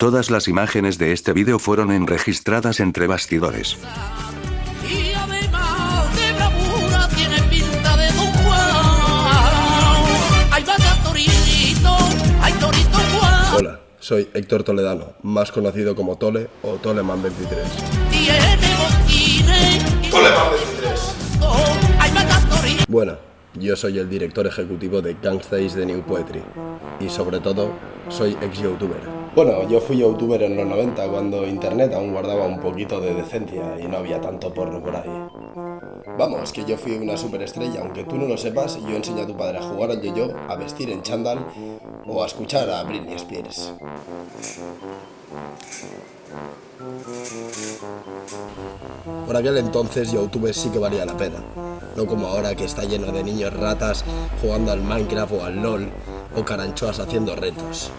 Todas las imágenes de este vídeo fueron enregistradas entre bastidores. Y además de bravura tiene pinta de Don Juan. Ahí va Torito, hay Torito Juan. Hola, soy Héctor Toledano, más conocido como Tole o Toleman 23. Tiene botines. Toleman 23. Ahí va Torito. Bueno, yo soy el director ejecutivo de Gangstays de New Poetry y sobre todo soy ex youtuber. Bueno, yo fui youtuber en los 90 cuando internet aún guardaba un poquito de decencia y no había tanto porno por ahí. Vamos, que yo fui una superestrella, aunque tú no lo sepas, yo enseñé a tu padre a jugar al yo-yo, a vestir en chándal o a escuchar a Britney Spears. Por aquel entonces YouTube sí que valía la pena, como ahora que está lleno de niños ratas jugando al Minecraft o al LOL o caranchoas haciendo retos.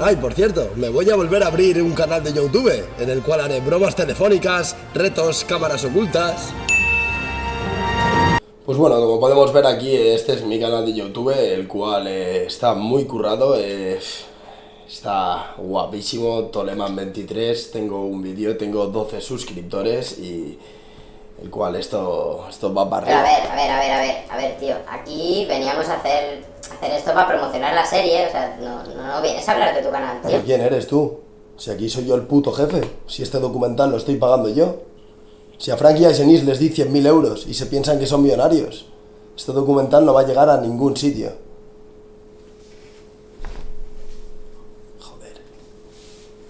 Ay, por cierto, me voy a volver a abrir un canal de YouTube en el cual haré bromas telefónicas, retos, cámaras ocultas. Pues bueno, como podemos ver aquí, este es mi canal de YouTube, el cual eh, está muy currado, eh, está guapísimo, Toleman23, tengo un vídeo, tengo 12 suscriptores y el cual esto, esto va para Pero a arriba. ver, a ver, a ver, a ver, a ver, tío, aquí veníamos a hacer, hacer esto para promocionar la serie, o sea, no, no, no vienes a hablar de tu canal, tío. ¿Pero quién eres tú? Si aquí soy yo el puto jefe, si este documental lo estoy pagando yo. Si a Frankie y a Genís les di 100.000 euros y se piensan que son millonarios, este documental no va a llegar a ningún sitio.